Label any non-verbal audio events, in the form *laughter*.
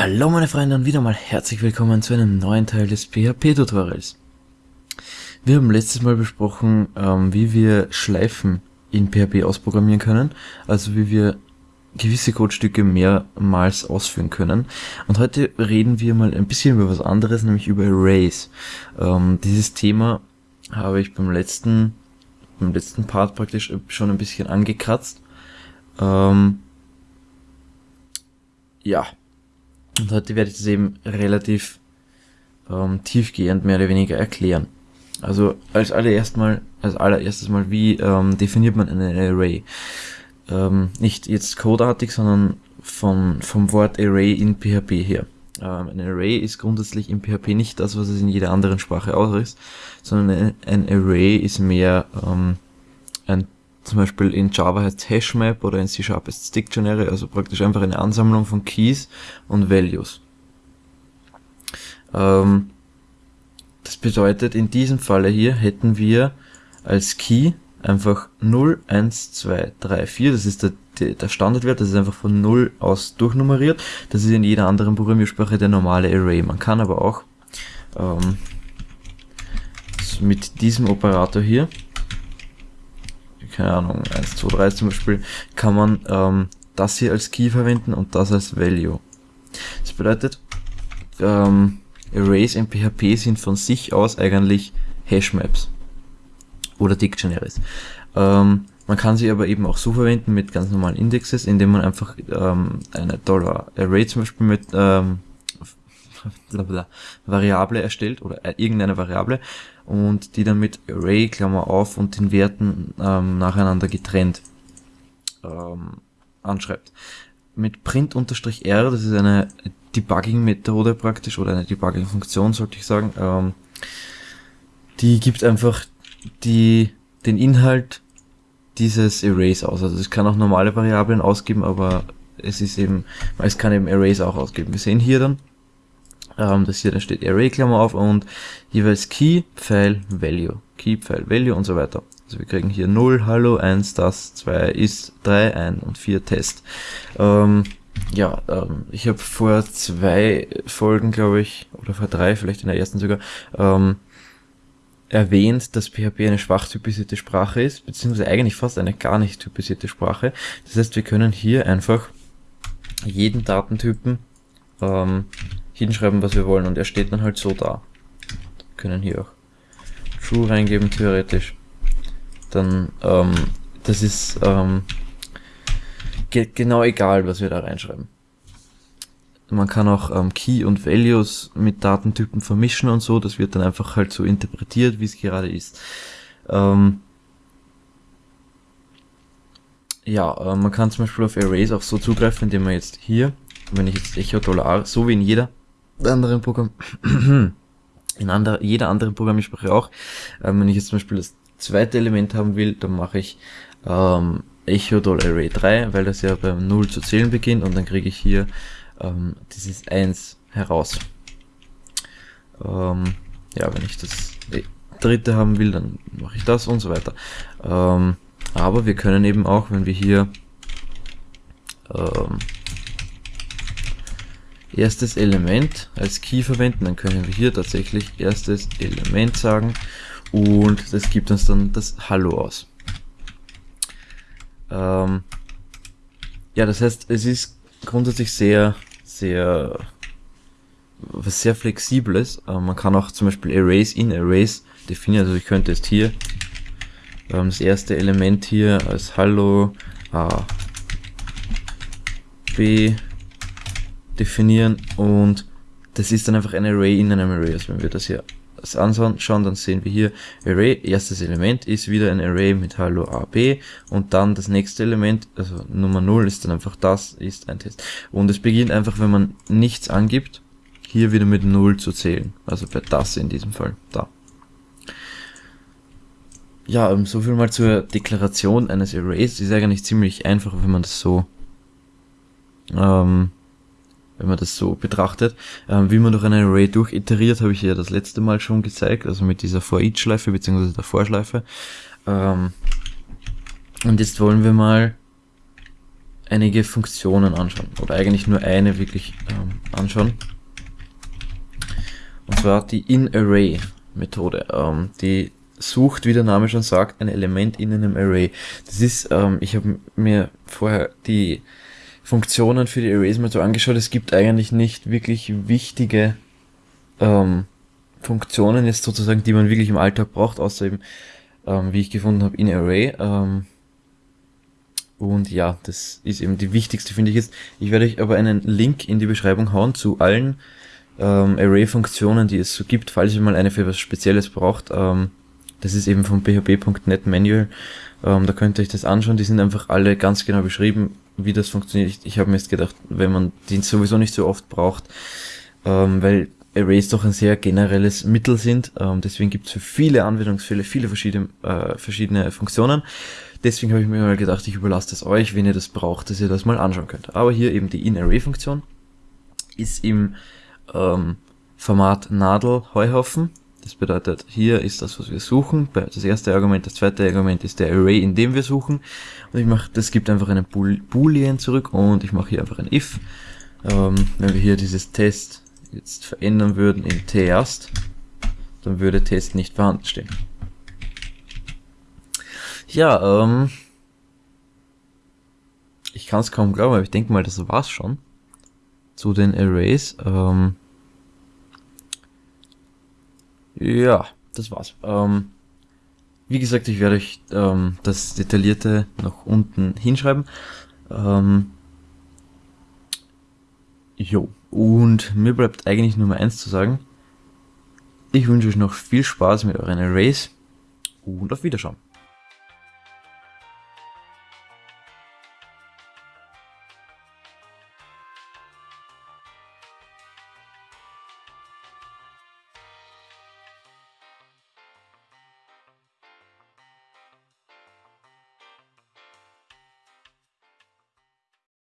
Hallo meine Freunde und wieder mal herzlich willkommen zu einem neuen Teil des PHP-Tutorials. Wir haben letztes Mal besprochen, ähm, wie wir Schleifen in PHP ausprogrammieren können, also wie wir gewisse Codestücke mehrmals ausführen können. Und heute reden wir mal ein bisschen über was anderes, nämlich über Arrays. Ähm, dieses Thema habe ich beim letzten, beim letzten Part praktisch schon ein bisschen angekratzt. Ähm, ja, und heute werde ich das eben relativ ähm, tiefgehend mehr oder weniger erklären. Also als allererst mal, als allererstes mal, wie ähm, definiert man einen Array? Ähm, nicht jetzt codeartig, sondern von, vom Wort Array in PHP her. Ähm, ein Array ist grundsätzlich in PHP nicht das, was es in jeder anderen Sprache auch ist, sondern ein, ein Array ist mehr ähm, ein zum Beispiel in Java heißt Hashmap oder in C Sharp heißt Dictionary, also praktisch einfach eine Ansammlung von Keys und Values. Ähm, das bedeutet, in diesem Falle hier hätten wir als Key einfach 0, 1, 2, 3, 4, das ist der, der Standardwert, das ist einfach von 0 aus durchnummeriert. Das ist in jeder anderen Programmiersprache der normale Array. Man kann aber auch ähm, mit diesem Operator hier keine Ahnung, 1, 2, 3 zum Beispiel, kann man ähm, das hier als Key verwenden und das als Value. Das bedeutet, ähm, Arrays in PHP sind von sich aus eigentlich Hashmaps oder Dictionaries. Ähm, man kann sie aber eben auch so verwenden mit ganz normalen Indexes, indem man einfach ähm, eine Dollar Array zum Beispiel mit ähm, *laughs* Variable erstellt oder äh, irgendeine Variable und die dann mit Array, Klammer auf und den Werten ähm, nacheinander getrennt ähm, anschreibt. Mit print-r, das ist eine Debugging-Methode praktisch oder eine Debugging-Funktion, sollte ich sagen, ähm, die gibt einfach die, den Inhalt dieses Arrays aus. Also es kann auch normale Variablen ausgeben, aber es ist eben, es kann eben Arrays auch ausgeben. Wir sehen hier dann, ähm, das hier, da steht Array, Klammer auf und jeweils Key, File, Value. Key, File, Value und so weiter. Also wir kriegen hier 0, Hallo, 1, das, 2, ist, 3, 1 und 4 Test. Ähm, ja, ähm, ich habe vor zwei Folgen, glaube ich, oder vor drei, vielleicht in der ersten sogar, ähm, erwähnt, dass PHP eine schwach typisierte Sprache ist, beziehungsweise eigentlich fast eine gar nicht typisierte Sprache. Das heißt, wir können hier einfach jeden Datentypen ähm, hinschreiben, was wir wollen und er steht dann halt so da. Wir können hier auch true reingeben, theoretisch. Dann, ähm, das ist ähm, genau egal, was wir da reinschreiben. Man kann auch ähm, Key und Values mit Datentypen vermischen und so, das wird dann einfach halt so interpretiert, wie es gerade ist. Ähm, ja, äh, man kann zum Beispiel auf Arrays auch so zugreifen, indem man jetzt hier, wenn ich jetzt Echo Dollar, so wie in jeder anderen Programm, *clears throat* in ander, jeder anderen Programmiersprache auch. Ähm, wenn ich jetzt zum Beispiel das zweite Element haben will, dann mache ich ähm, echo array 3, weil das ja beim 0 zu zählen beginnt und dann kriege ich hier ähm, dieses 1 heraus. Ähm, ja, wenn ich das dritte haben will, dann mache ich das und so weiter. Ähm, aber wir können eben auch, wenn wir hier ähm, erstes Element als Key verwenden, dann können wir hier tatsächlich erstes Element sagen und das gibt uns dann das Hallo aus. Ähm, ja, das heißt, es ist grundsätzlich sehr, sehr, was sehr flexibles. Äh, man kann auch zum Beispiel Arrays in Arrays definieren. Also ich könnte jetzt hier ähm, das erste Element hier als Hallo A, B, definieren und das ist dann einfach ein Array in einem Array. Also wenn wir das hier anschauen, dann sehen wir hier Array, erstes Element ist wieder ein Array mit Hallo AB und dann das nächste Element, also Nummer 0 ist dann einfach das, ist ein Test. Und es beginnt einfach, wenn man nichts angibt, hier wieder mit 0 zu zählen. Also bei das in diesem Fall, da. Ja, um, so viel mal zur Deklaration eines Arrays. Ist eigentlich ziemlich einfach, wenn man das so ähm, wenn man das so betrachtet. Ähm, wie man durch einen Array durchiteriert, habe ich ja das letzte Mal schon gezeigt, also mit dieser For-Each-Schleife bzw. der Vorschleife. Ähm, und jetzt wollen wir mal einige Funktionen anschauen. Oder eigentlich nur eine wirklich ähm, anschauen. Und zwar die In-Array-Methode. Ähm, die sucht, wie der Name schon sagt, ein Element in einem Array. Das ist, ähm, ich habe mir vorher die Funktionen für die Arrays mal so angeschaut. Es gibt eigentlich nicht wirklich wichtige ähm, Funktionen jetzt sozusagen, die man wirklich im Alltag braucht, außer eben, ähm, wie ich gefunden habe, in Array. Ähm, und ja, das ist eben die wichtigste, finde ich jetzt. Ich werde euch aber einen Link in die Beschreibung hauen zu allen ähm, Array-Funktionen, die es so gibt, falls ihr mal eine für was Spezielles braucht. Ähm, das ist eben vom php.net Manual. Ähm, da könnt ihr euch das anschauen. Die sind einfach alle ganz genau beschrieben, wie das funktioniert. Ich, ich habe mir jetzt gedacht, wenn man die sowieso nicht so oft braucht, ähm, weil Arrays doch ein sehr generelles Mittel sind. Ähm, deswegen gibt es für viele Anwendungsfälle viele verschiedene, äh, verschiedene Funktionen. Deswegen habe ich mir mal gedacht, ich überlasse das euch, wenn ihr das braucht, dass ihr das mal anschauen könnt. Aber hier eben die In-Array-Funktion ist im ähm, Format Nadel Heuhaufen. Das bedeutet, hier ist das, was wir suchen. Das erste Argument, das zweite Argument ist der Array, in dem wir suchen. Und ich mache, das gibt einfach einen Boolean zurück und ich mache hier einfach ein if. Ähm, wenn wir hier dieses Test jetzt verändern würden in Test, dann würde Test nicht vorhanden stehen. Ja, ähm, ich kann es kaum glauben, aber ich denke mal, das war's schon zu den Arrays. Ähm, ja, das war's. Ähm, wie gesagt, ich werde euch ähm, das Detaillierte noch unten hinschreiben. Ähm, jo, und mir bleibt eigentlich nur mal eins zu sagen. Ich wünsche euch noch viel Spaß mit euren Arrays und auf Wiederschauen.